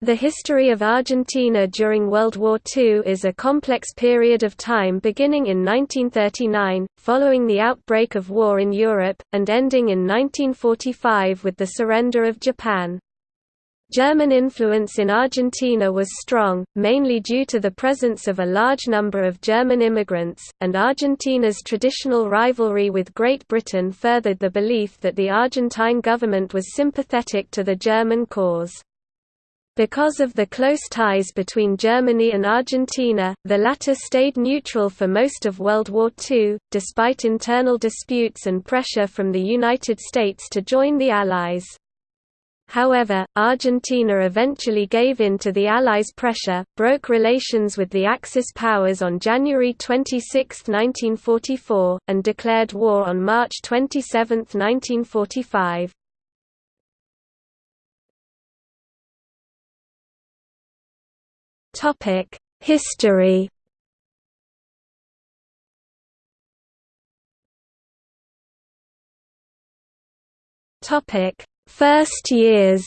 The history of Argentina during World War II is a complex period of time beginning in 1939, following the outbreak of war in Europe, and ending in 1945 with the surrender of Japan. German influence in Argentina was strong, mainly due to the presence of a large number of German immigrants, and Argentina's traditional rivalry with Great Britain furthered the belief that the Argentine government was sympathetic to the German cause. Because of the close ties between Germany and Argentina, the latter stayed neutral for most of World War II, despite internal disputes and pressure from the United States to join the Allies. However, Argentina eventually gave in to the Allies' pressure, broke relations with the Axis powers on January 26, 1944, and declared war on March 27, 1945. History. Topic: First years.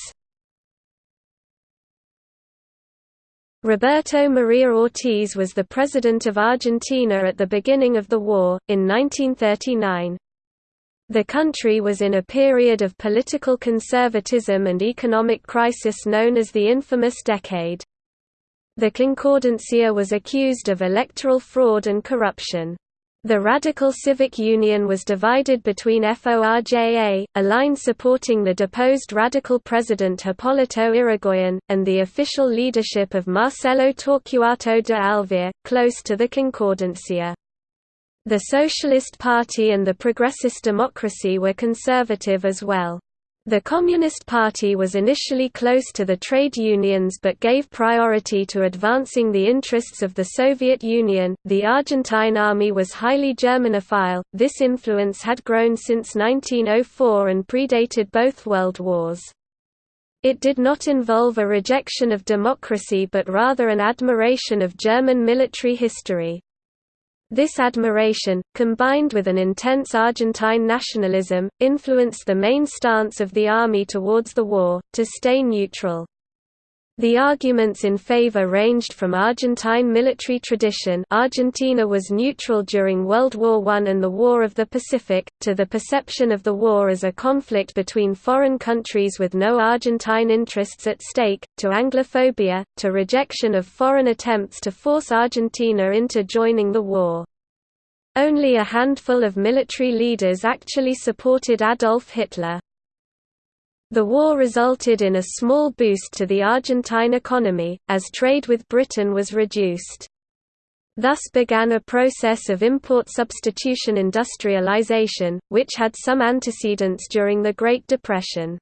Roberto Maria Ortiz was the president of Argentina at the beginning of the war, in 1939. The country was in a period of political conservatism and economic crisis known as the infamous Decade. The Concordancia was accused of electoral fraud and corruption. The Radical Civic Union was divided between FORJA, a line supporting the deposed radical president Hipólito Yrigoyen, and the official leadership of Marcelo Torquato de Alvear, close to the Concordancia. The Socialist Party and the Progressist Democracy were conservative as well. The Communist Party was initially close to the trade unions but gave priority to advancing the interests of the Soviet Union. The Argentine army was highly Germanophile, this influence had grown since 1904 and predated both world wars. It did not involve a rejection of democracy but rather an admiration of German military history. This admiration, combined with an intense Argentine nationalism, influenced the main stance of the army towards the war, to stay neutral. The arguments in favor ranged from Argentine military tradition Argentina was neutral during World War I and the War of the Pacific, to the perception of the war as a conflict between foreign countries with no Argentine interests at stake, to Anglophobia, to rejection of foreign attempts to force Argentina into joining the war. Only a handful of military leaders actually supported Adolf Hitler. The war resulted in a small boost to the Argentine economy, as trade with Britain was reduced. Thus began a process of import substitution industrialization, which had some antecedents during the Great Depression.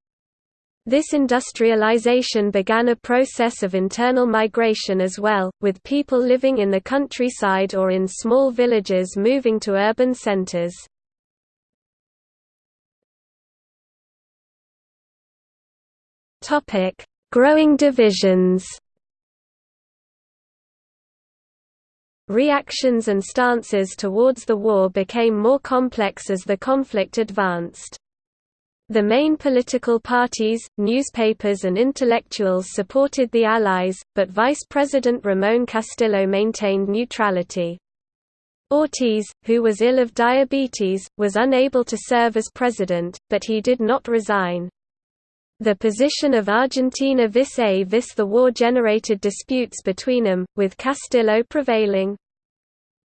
This industrialization began a process of internal migration as well, with people living in the countryside or in small villages moving to urban centers. Topic: Growing divisions. Reactions and stances towards the war became more complex as the conflict advanced. The main political parties, newspapers and intellectuals supported the Allies, but Vice President Ramon Castillo maintained neutrality. Ortiz, who was ill of diabetes, was unable to serve as president, but he did not resign. The position of Argentina vis-a-vis the war generated disputes between them, with Castillo prevailing.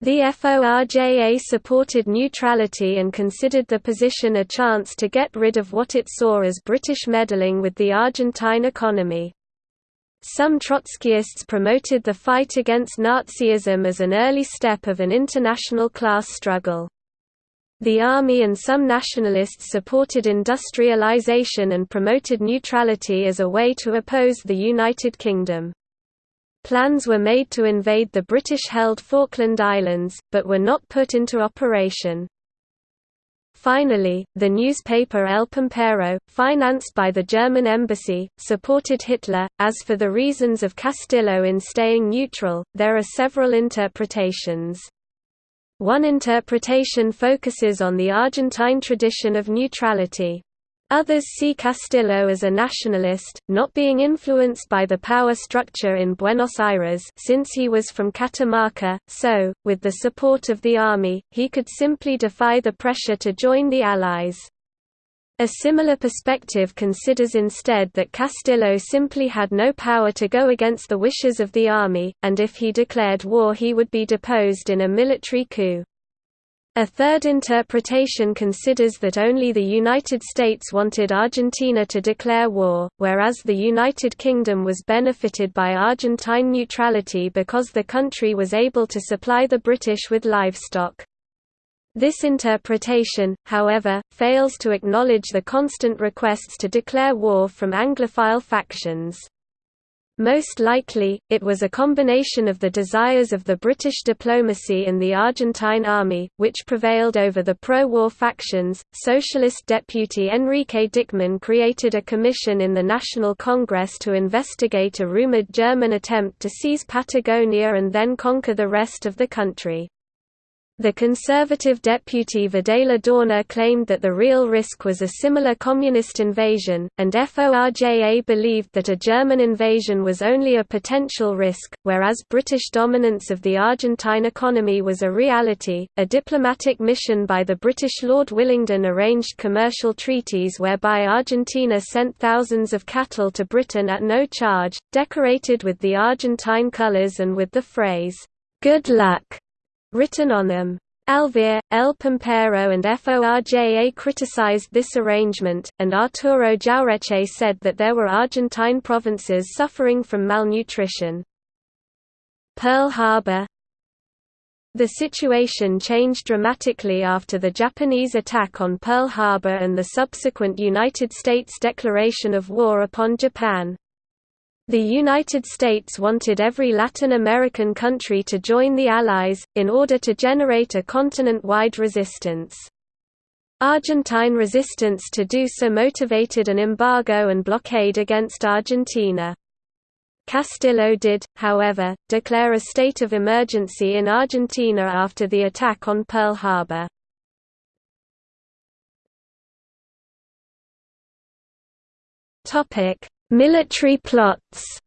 The FORJA supported neutrality and considered the position a chance to get rid of what it saw as British meddling with the Argentine economy. Some Trotskyists promoted the fight against Nazism as an early step of an international class struggle. The army and some nationalists supported industrialization and promoted neutrality as a way to oppose the United Kingdom. Plans were made to invade the British-held Falkland Islands, but were not put into operation. Finally, the newspaper El Pampero, financed by the German embassy, supported Hitler. As for the reasons of Castillo in staying neutral, there are several interpretations. One interpretation focuses on the Argentine tradition of neutrality. Others see Castillo as a nationalist, not being influenced by the power structure in Buenos Aires since he was from Catamarca, so, with the support of the army, he could simply defy the pressure to join the Allies. A similar perspective considers instead that Castillo simply had no power to go against the wishes of the army, and if he declared war he would be deposed in a military coup. A third interpretation considers that only the United States wanted Argentina to declare war, whereas the United Kingdom was benefited by Argentine neutrality because the country was able to supply the British with livestock. This interpretation, however, fails to acknowledge the constant requests to declare war from Anglophile factions. Most likely, it was a combination of the desires of the British diplomacy and the Argentine army, which prevailed over the pro-war factions. Socialist deputy Enrique Dickmann created a commission in the National Congress to investigate a rumored German attempt to seize Patagonia and then conquer the rest of the country. The conservative deputy Videla Dorna claimed that the real risk was a similar communist invasion, and FORJA believed that a German invasion was only a potential risk, whereas British dominance of the Argentine economy was a reality. A diplomatic mission by the British Lord Willingdon arranged commercial treaties whereby Argentina sent thousands of cattle to Britain at no charge, decorated with the Argentine colours and with the phrase, Good luck written on them. Alvear, El Pampero and FORJA criticized this arrangement, and Arturo Jauretche said that there were Argentine provinces suffering from malnutrition. Pearl Harbor The situation changed dramatically after the Japanese attack on Pearl Harbor and the subsequent United States declaration of war upon Japan. The United States wanted every Latin American country to join the Allies, in order to generate a continent-wide resistance. Argentine resistance to do so motivated an embargo and blockade against Argentina. Castillo did, however, declare a state of emergency in Argentina after the attack on Pearl Harbor. Topic: Military plots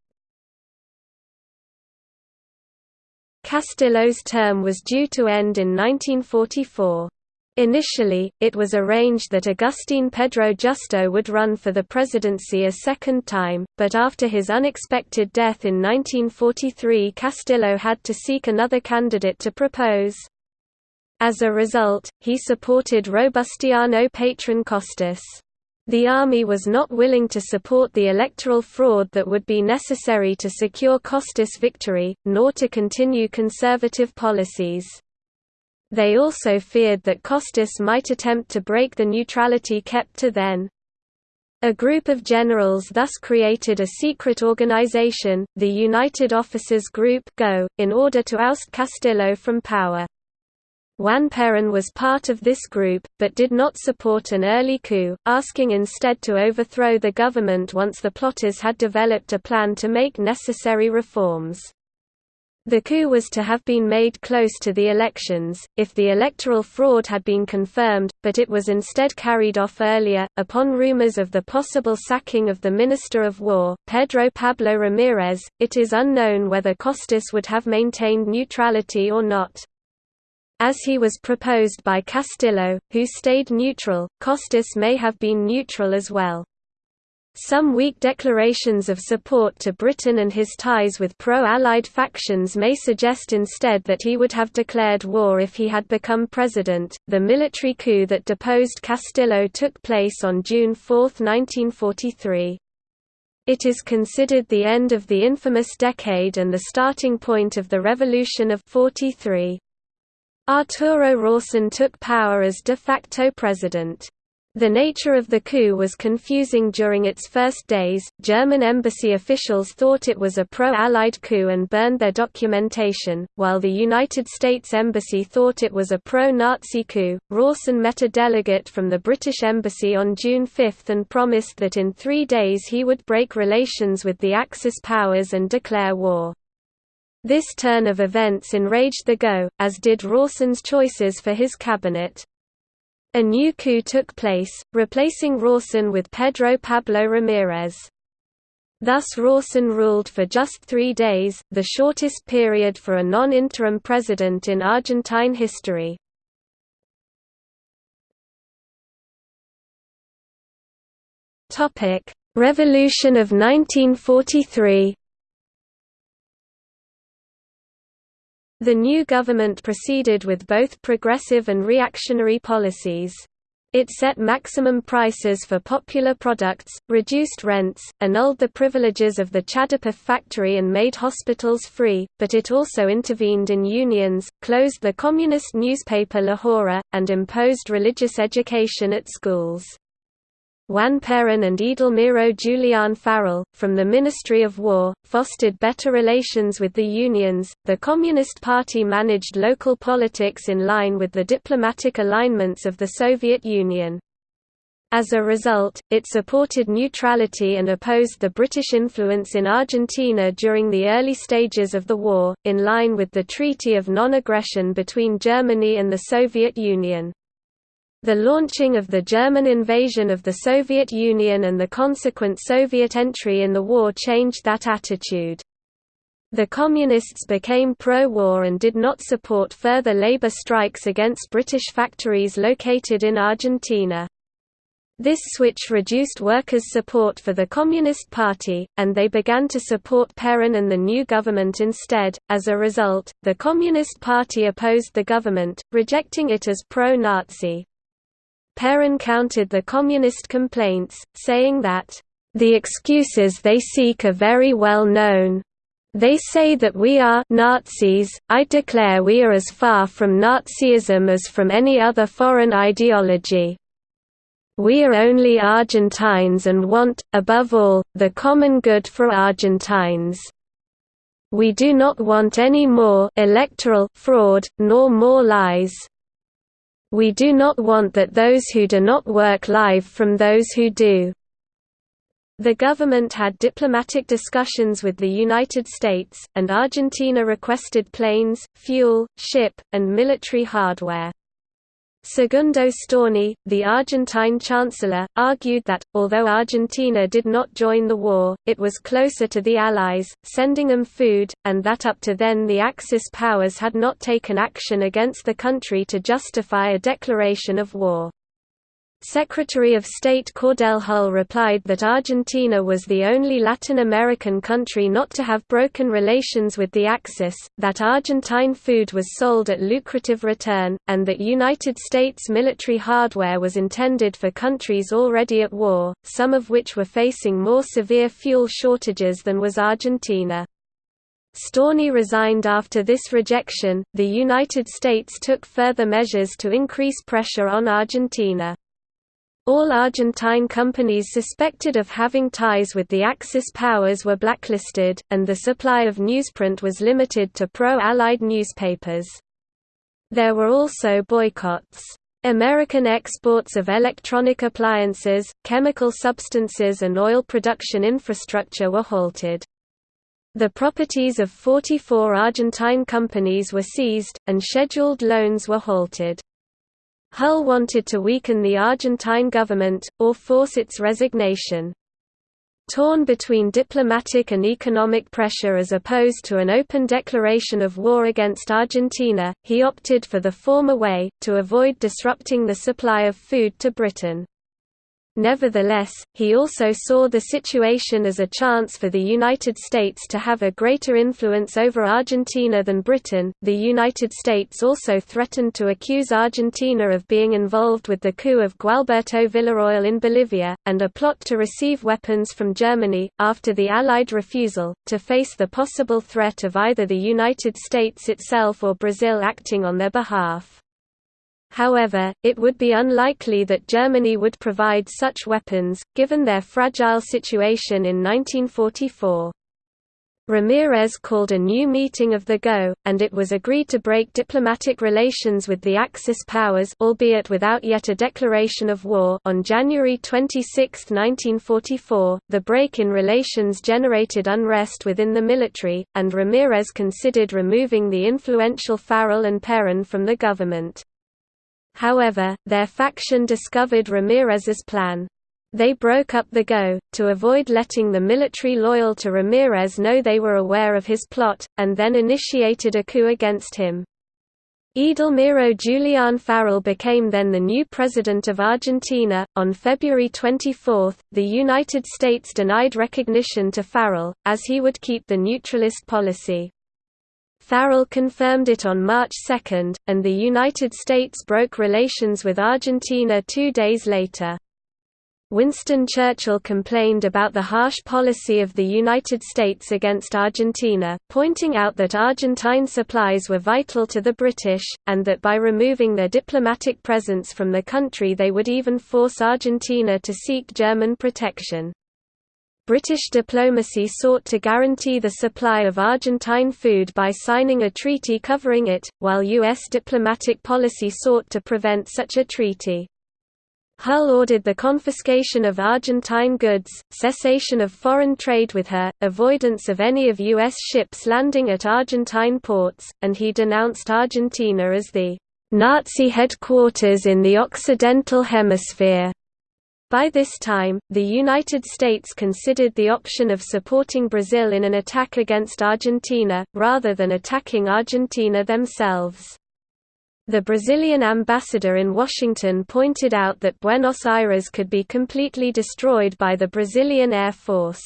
Castillo's term was due to end in 1944. Initially, it was arranged that Agustín Pedro Justo would run for the presidency a second time, but after his unexpected death in 1943 Castillo had to seek another candidate to propose. As a result, he supported Robustiano Patron Costas. The army was not willing to support the electoral fraud that would be necessary to secure Costas' victory, nor to continue conservative policies. They also feared that Costas might attempt to break the neutrality kept to then. A group of generals thus created a secret organization, the United Officers Group GO, in order to oust Castillo from power. Juan Perón was part of this group, but did not support an early coup, asking instead to overthrow the government once the plotters had developed a plan to make necessary reforms. The coup was to have been made close to the elections, if the electoral fraud had been confirmed, but it was instead carried off earlier, upon rumors of the possible sacking of the Minister of War, Pedro Pablo Ramirez. It is unknown whether Costas would have maintained neutrality or not. As he was proposed by Castillo, who stayed neutral, Costas may have been neutral as well. Some weak declarations of support to Britain and his ties with pro-Allied factions may suggest instead that he would have declared war if he had become president. The military coup that deposed Castillo took place on June 4, 1943. It is considered the end of the infamous decade and the starting point of the Revolution of 43. Arturo Rawson took power as de facto president. The nature of the coup was confusing during its first days. German embassy officials thought it was a pro Allied coup and burned their documentation, while the United States Embassy thought it was a pro Nazi coup. Rawson met a delegate from the British Embassy on June 5 and promised that in three days he would break relations with the Axis powers and declare war. This turn of events enraged the GO, as did Rawson's choices for his cabinet. A new coup took place, replacing Rawson with Pedro Pablo Ramirez. Thus Rawson ruled for just three days, the shortest period for a non-interim president in Argentine history. Revolution of 1943 The new government proceeded with both progressive and reactionary policies. It set maximum prices for popular products, reduced rents, annulled the privileges of the Chadapeth factory and made hospitals free, but it also intervened in unions, closed the communist newspaper La Hora, and imposed religious education at schools. Juan Perón and Edelmiro Julián Farrell, from the Ministry of War, fostered better relations with the unions. The Communist Party managed local politics in line with the diplomatic alignments of the Soviet Union. As a result, it supported neutrality and opposed the British influence in Argentina during the early stages of the war, in line with the Treaty of Non-Aggression between Germany and the Soviet Union. The launching of the German invasion of the Soviet Union and the consequent Soviet entry in the war changed that attitude. The Communists became pro-war and did not support further labor strikes against British factories located in Argentina. This switch reduced workers' support for the Communist Party, and they began to support Perón and the new government instead. As a result, the Communist Party opposed the government, rejecting it as pro-Nazi. Perón countered the communist complaints, saying that, "...the excuses they seek are very well known. They say that we are Nazis, I declare we are as far from Nazism as from any other foreign ideology. We are only Argentines and want, above all, the common good for Argentines. We do not want any more electoral fraud, nor more lies, we do not want that those who do not work live from those who do. The government had diplomatic discussions with the United States, and Argentina requested planes, fuel, ship, and military hardware. Segundo Storni, the Argentine chancellor, argued that, although Argentina did not join the war, it was closer to the Allies, sending them food, and that up to then the Axis powers had not taken action against the country to justify a declaration of war. Secretary of State Cordell Hull replied that Argentina was the only Latin American country not to have broken relations with the Axis, that Argentine food was sold at lucrative return, and that United States military hardware was intended for countries already at war, some of which were facing more severe fuel shortages than was Argentina. Storni resigned after this rejection. The United States took further measures to increase pressure on Argentina. All Argentine companies suspected of having ties with the Axis powers were blacklisted, and the supply of newsprint was limited to pro-Allied newspapers. There were also boycotts. American exports of electronic appliances, chemical substances and oil production infrastructure were halted. The properties of 44 Argentine companies were seized, and scheduled loans were halted. Hull wanted to weaken the Argentine government, or force its resignation. Torn between diplomatic and economic pressure as opposed to an open declaration of war against Argentina, he opted for the former way, to avoid disrupting the supply of food to Britain. Nevertheless, he also saw the situation as a chance for the United States to have a greater influence over Argentina than Britain. The United States also threatened to accuse Argentina of being involved with the coup of Gualberto Villarroel in Bolivia, and a plot to receive weapons from Germany, after the Allied refusal, to face the possible threat of either the United States itself or Brazil acting on their behalf. However, it would be unlikely that Germany would provide such weapons, given their fragile situation in 1944. Ramirez called a new meeting of the GO, and it was agreed to break diplomatic relations with the Axis powers albeit without yet a declaration of war on January 26, 1944. The break in relations generated unrest within the military, and Ramirez considered removing the influential Farrell and Perón from the government. However, their faction discovered Ramirez's plan. They broke up the GO, to avoid letting the military loyal to Ramirez know they were aware of his plot, and then initiated a coup against him. Edelmiro Julian Farrell became then the new president of Argentina. On February 24, the United States denied recognition to Farrell, as he would keep the neutralist policy. Farrell confirmed it on March 2, and the United States broke relations with Argentina two days later. Winston Churchill complained about the harsh policy of the United States against Argentina, pointing out that Argentine supplies were vital to the British, and that by removing their diplomatic presence from the country they would even force Argentina to seek German protection. British diplomacy sought to guarantee the supply of Argentine food by signing a treaty covering it, while U.S. diplomatic policy sought to prevent such a treaty. Hull ordered the confiscation of Argentine goods, cessation of foreign trade with her, avoidance of any of U.S. ships landing at Argentine ports, and he denounced Argentina as the Nazi headquarters in the Occidental Hemisphere. By this time, the United States considered the option of supporting Brazil in an attack against Argentina, rather than attacking Argentina themselves. The Brazilian ambassador in Washington pointed out that Buenos Aires could be completely destroyed by the Brazilian Air Force.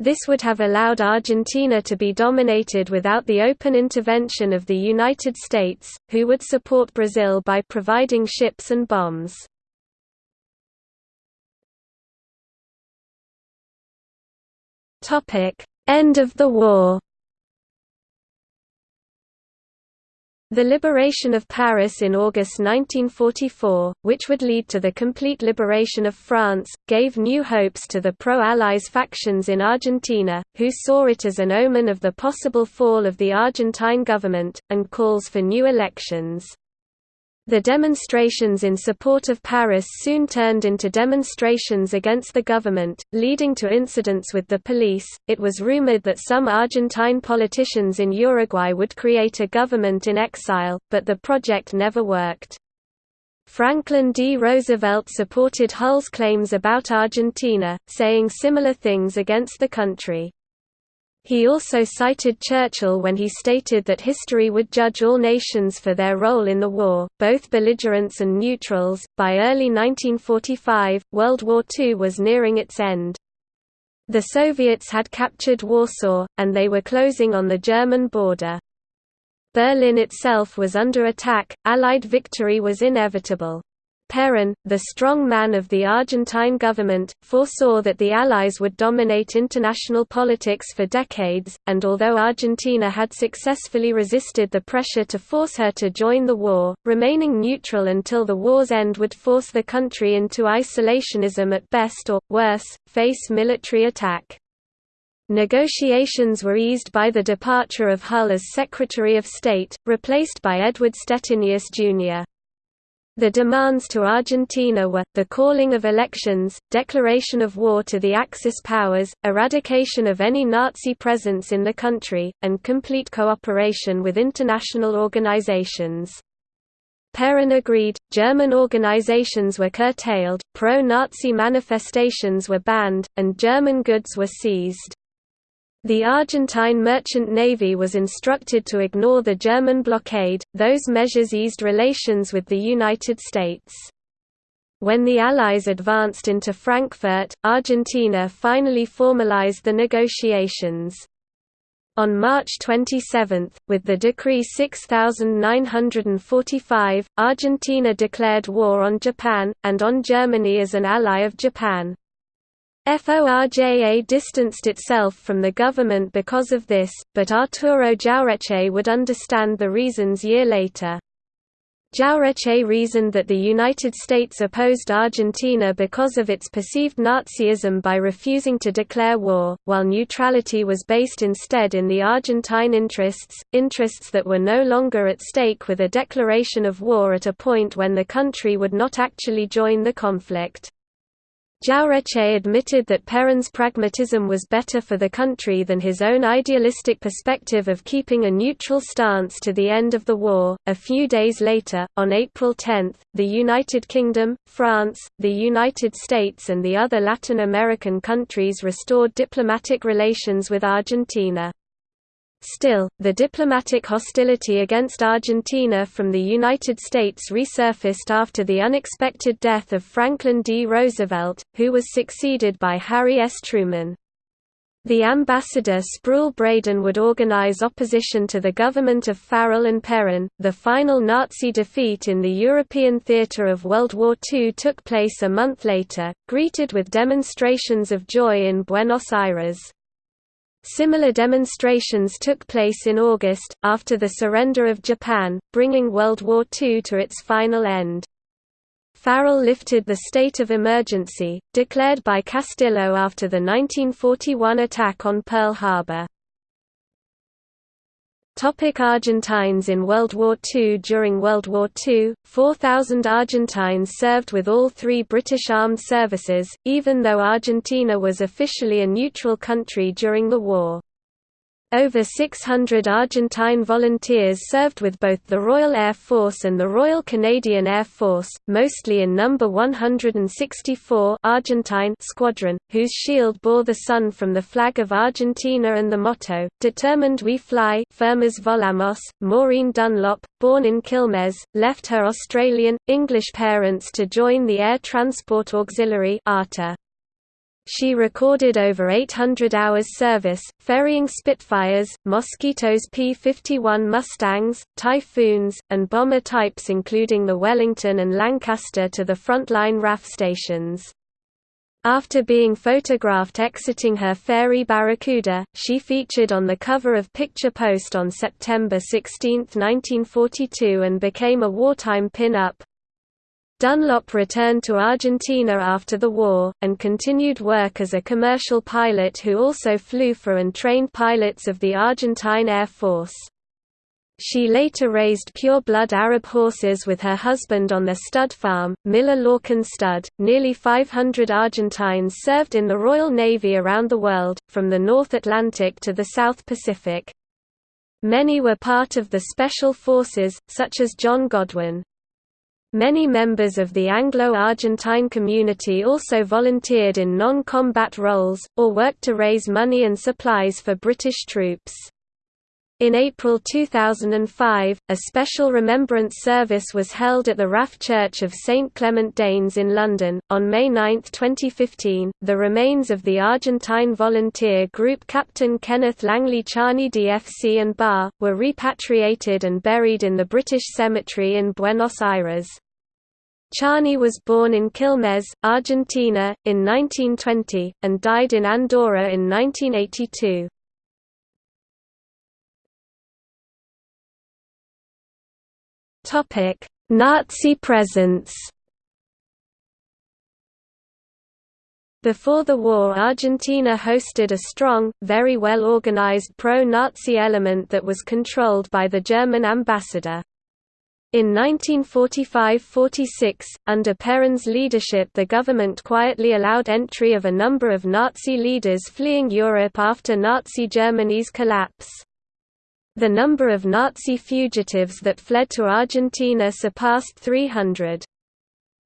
This would have allowed Argentina to be dominated without the open intervention of the United States, who would support Brazil by providing ships and bombs. End of the war. The liberation of Paris in August 1944, which would lead to the complete liberation of France, gave new hopes to the pro-Allies factions in Argentina, who saw it as an omen of the possible fall of the Argentine government, and calls for new elections. The demonstrations in support of Paris soon turned into demonstrations against the government, leading to incidents with the police. It was rumored that some Argentine politicians in Uruguay would create a government in exile, but the project never worked. Franklin D. Roosevelt supported Hull's claims about Argentina, saying similar things against the country. He also cited Churchill when he stated that history would judge all nations for their role in the war, both belligerents and neutrals. By early 1945, World War II was nearing its end. The Soviets had captured Warsaw, and they were closing on the German border. Berlin itself was under attack, Allied victory was inevitable. Perón, the strong man of the Argentine government, foresaw that the Allies would dominate international politics for decades, and although Argentina had successfully resisted the pressure to force her to join the war, remaining neutral until the war's end would force the country into isolationism at best or, worse, face military attack. Negotiations were eased by the departure of Hull as Secretary of State, replaced by Edward Stettinius, Jr. The demands to Argentina were, the calling of elections, declaration of war to the Axis powers, eradication of any Nazi presence in the country, and complete cooperation with international organizations. Perón agreed, German organizations were curtailed, pro-Nazi manifestations were banned, and German goods were seized. The Argentine merchant navy was instructed to ignore the German blockade, those measures eased relations with the United States. When the Allies advanced into Frankfurt, Argentina finally formalized the negotiations. On March 27, with the Decree 6945, Argentina declared war on Japan, and on Germany as an ally of Japan. FORJA distanced itself from the government because of this, but Arturo Jauretche would understand the reasons year later. Jauretche reasoned that the United States opposed Argentina because of its perceived Nazism by refusing to declare war, while neutrality was based instead in the Argentine interests, interests that were no longer at stake with a declaration of war at a point when the country would not actually join the conflict. Jauretche admitted that Perón's pragmatism was better for the country than his own idealistic perspective of keeping a neutral stance to the end of the war. A few days later, on April 10, the United Kingdom, France, the United States, and the other Latin American countries restored diplomatic relations with Argentina. Still, the diplomatic hostility against Argentina from the United States resurfaced after the unexpected death of Franklin D. Roosevelt, who was succeeded by Harry S. Truman. The ambassador Spruille Braden would organize opposition to the government of Farrell and Perón. The final Nazi defeat in the European theater of World War II took place a month later, greeted with demonstrations of joy in Buenos Aires. Similar demonstrations took place in August, after the surrender of Japan, bringing World War II to its final end. Farrell lifted the state of emergency, declared by Castillo after the 1941 attack on Pearl Harbor. Topic Argentines In World War II During World War II, 4,000 Argentines served with all three British armed services, even though Argentina was officially a neutral country during the war. Over 600 Argentine volunteers served with both the Royal Air Force and the Royal Canadian Air Force, mostly in No. 164 Argentine Squadron, whose shield bore the sun from the flag of Argentina and the motto, Determined We Fly Firmes Volamos. Maureen Dunlop, born in Quilmes, left her Australian, English parents to join the Air Transport Auxiliary ATA. She recorded over 800 hours service, ferrying Spitfires, Mosquitoes P-51 Mustangs, Typhoons, and bomber types including the Wellington and Lancaster to the frontline RAF stations. After being photographed exiting her ferry Barracuda, she featured on the cover of Picture Post on September 16, 1942 and became a wartime pin-up. Dunlop returned to Argentina after the war, and continued work as a commercial pilot who also flew for and trained pilots of the Argentine Air Force. She later raised pure-blood Arab horses with her husband on their stud farm, Miller Lorcan Stud. Nearly 500 Argentines served in the Royal Navy around the world, from the North Atlantic to the South Pacific. Many were part of the Special Forces, such as John Godwin. Many members of the Anglo-Argentine community also volunteered in non-combat roles, or worked to raise money and supplies for British troops. In April 2005, a special remembrance service was held at the RAF Church of St Clement Danes in London. On May 9, 2015, the remains of the Argentine volunteer group Captain Kenneth Langley Charney DFC and Bar, were repatriated and buried in the British Cemetery in Buenos Aires. Charney was born in Quilmes, Argentina, in 1920, and died in Andorra in 1982. Nazi presence Before the war Argentina hosted a strong, very well organized pro-Nazi element that was controlled by the German ambassador. In 1945–46, under Perón's leadership the government quietly allowed entry of a number of Nazi leaders fleeing Europe after Nazi Germany's collapse. The number of Nazi fugitives that fled to Argentina surpassed 300.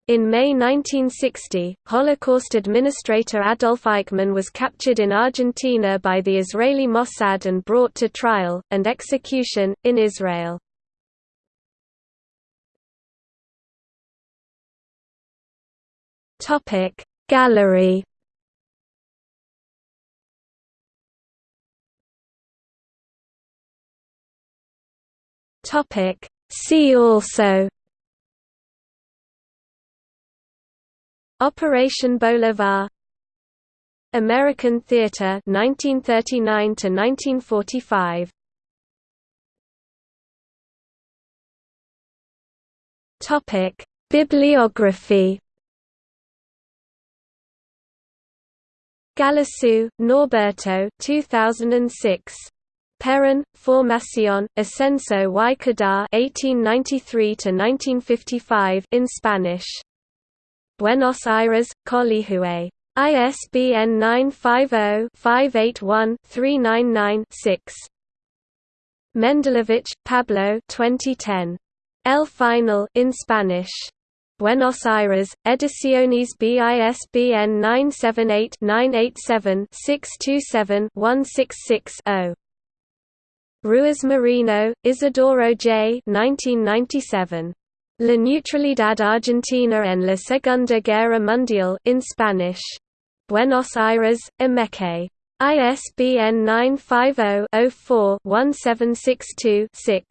In May 1960, Holocaust administrator Adolf Eichmann was captured in Argentina by the Israeli Mossad and brought to trial, and execution, in Israel. Gallery Topic See also Operation Bolivar American Theater 1939 to 1945 Topic Bibliography Galasso, Norberto 2006. Perón, Formación, Ascenso y 1893 in Spanish Buenos Aires, Colihue. ISBN 950-581-399-6. Mendelevich, Pablo 2010. El Final in Spanish. Buenos Aires, Ediciones BISBN 978-987-627-166-0. Ruiz Moreno, Isidoro J. 1997. La neutralidad argentina en la Segunda Guerra Mundial in Spanish. Buenos Aires, Emecé. ISBN 950 04 1762 6.